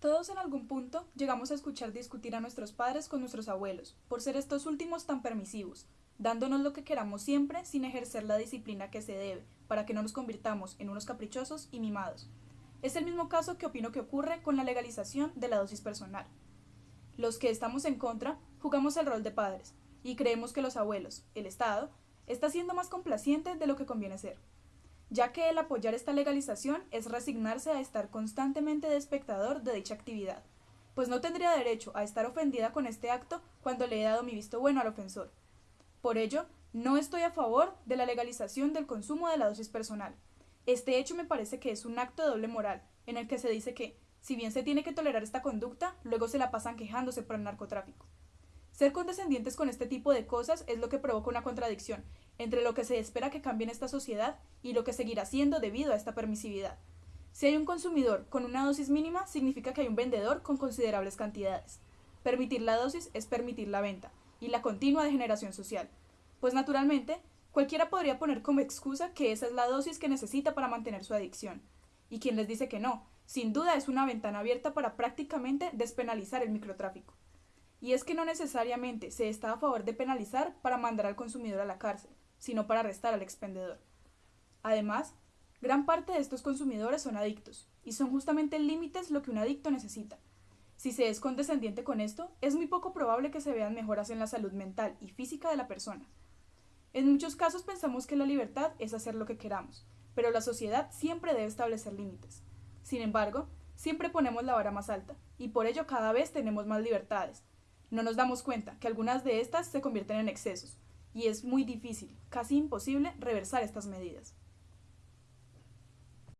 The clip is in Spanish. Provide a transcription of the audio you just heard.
Todos en algún punto llegamos a escuchar discutir a nuestros padres con nuestros abuelos, por ser estos últimos tan permisivos, dándonos lo que queramos siempre sin ejercer la disciplina que se debe, para que no nos convirtamos en unos caprichosos y mimados. Es el mismo caso que opino que ocurre con la legalización de la dosis personal. Los que estamos en contra jugamos el rol de padres, y creemos que los abuelos, el Estado, está siendo más complaciente de lo que conviene ser ya que el apoyar esta legalización es resignarse a estar constantemente de espectador de dicha actividad, pues no tendría derecho a estar ofendida con este acto cuando le he dado mi visto bueno al ofensor. Por ello, no estoy a favor de la legalización del consumo de la dosis personal. Este hecho me parece que es un acto de doble moral, en el que se dice que, si bien se tiene que tolerar esta conducta, luego se la pasan quejándose por el narcotráfico. Ser condescendientes con este tipo de cosas es lo que provoca una contradicción entre lo que se espera que cambie en esta sociedad y lo que seguirá siendo debido a esta permisividad. Si hay un consumidor con una dosis mínima, significa que hay un vendedor con considerables cantidades. Permitir la dosis es permitir la venta y la continua degeneración social, pues naturalmente cualquiera podría poner como excusa que esa es la dosis que necesita para mantener su adicción. Y quien les dice que no, sin duda es una ventana abierta para prácticamente despenalizar el microtráfico. Y es que no necesariamente se está a favor de penalizar para mandar al consumidor a la cárcel, sino para arrestar al expendedor. Además, gran parte de estos consumidores son adictos, y son justamente límites lo que un adicto necesita. Si se es condescendiente con esto, es muy poco probable que se vean mejoras en la salud mental y física de la persona. En muchos casos pensamos que la libertad es hacer lo que queramos, pero la sociedad siempre debe establecer límites. Sin embargo, siempre ponemos la vara más alta, y por ello cada vez tenemos más libertades, no nos damos cuenta que algunas de estas se convierten en excesos, y es muy difícil, casi imposible, reversar estas medidas.